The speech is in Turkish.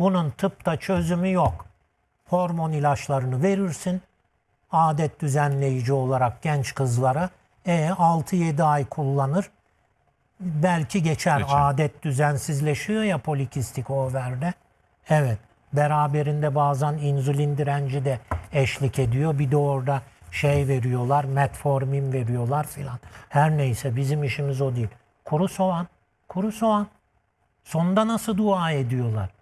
Bunun tıpta çözümü yok. Hormon ilaçlarını verirsin. Adet düzenleyici olarak genç kızlara e, 6-7 ay kullanır. Belki geçer. Geçer. Adet düzensizleşiyor ya polikistik overde. Evet. Beraberinde bazen insülin direnci de eşlik ediyor. Bir de orada şey veriyorlar, metformin veriyorlar filan. Her neyse bizim işimiz o değil. Kuru soğan, kuru soğan. Sonda nasıl dua ediyorlar?